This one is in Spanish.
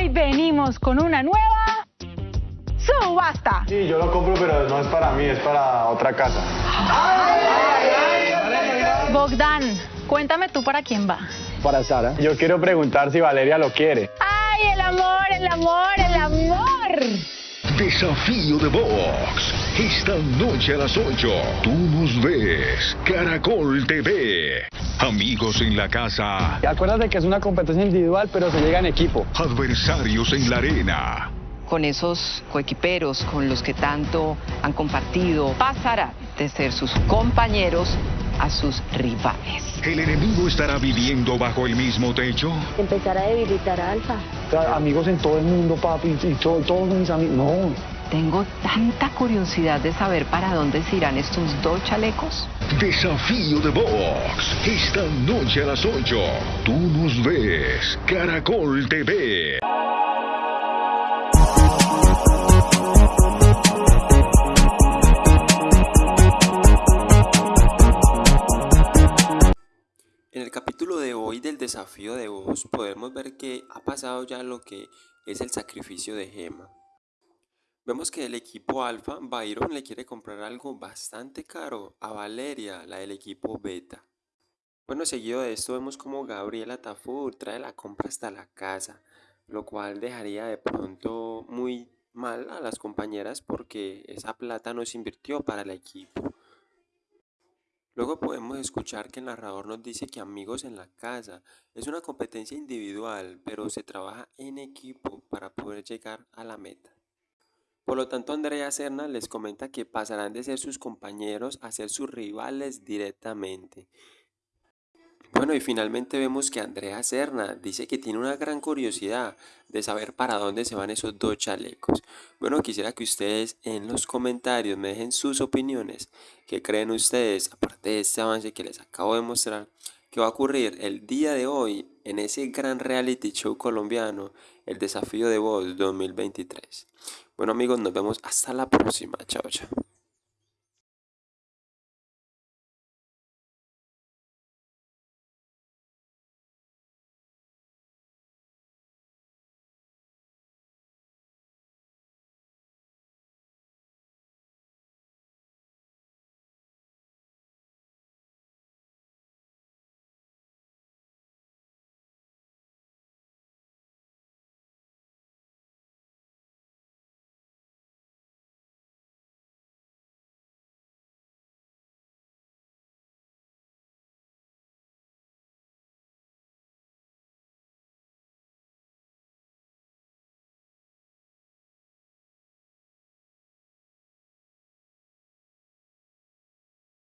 Hoy venimos con una nueva subasta. Sí, yo lo compro, pero no es para mí, es para otra casa. Bogdan, cuéntame tú para quién va. Para Sara. Yo quiero preguntar si Valeria lo quiere. ¡Ay, el amor, el amor, el amor! Desafío de Box. Esta noche a las 8. Tú nos ves. Caracol TV. Amigos en la casa. Acuérdate que es una competencia individual, pero se llega en equipo. Adversarios en la arena. con esos coequiperos con los que tanto han compartido, pasará de ser sus compañeros a sus rivales. ¿El enemigo estará viviendo bajo el mismo techo? empezar a debilitar a Alfa. Amigos en todo el mundo, papi, y to- todos mis amigos. No. Tengo tanta curiosidad de saber para dónde se irán estos dos chalecos. Desafío de Box. Esta noche a las 8. Tú nos ves. Caracol TV. En el capítulo de hoy del desafío de voz podemos ver que ha pasado ya lo que es el sacrificio de Gema. Vemos que el equipo Alfa, Byron le quiere comprar algo bastante caro a Valeria, la del equipo Beta. Bueno, seguido de esto vemos como Gabriela Tafur trae la compra hasta la casa, lo cual dejaría de pronto muy mal a las compañeras porque esa plata no se invirtió para el equipo. Luego podemos escuchar que el narrador nos dice que amigos en la casa es una competencia individual, pero se trabaja en equipo para poder llegar a la meta. Por lo tanto, Andrea Serna les comenta que pasarán de ser sus compañeros a ser sus rivales directamente. Bueno, y finalmente vemos que Andrea Serna dice que tiene una gran curiosidad de saber para dónde se van esos dos chalecos. Bueno, quisiera que ustedes en los comentarios me dejen sus opiniones. ¿Qué creen ustedes, aparte de este avance que les acabo de mostrar, que va a ocurrir el día de hoy en ese gran reality show colombiano, el Desafío de Voz 2023? Bueno amigos, nos vemos hasta la próxima. Chao, chao.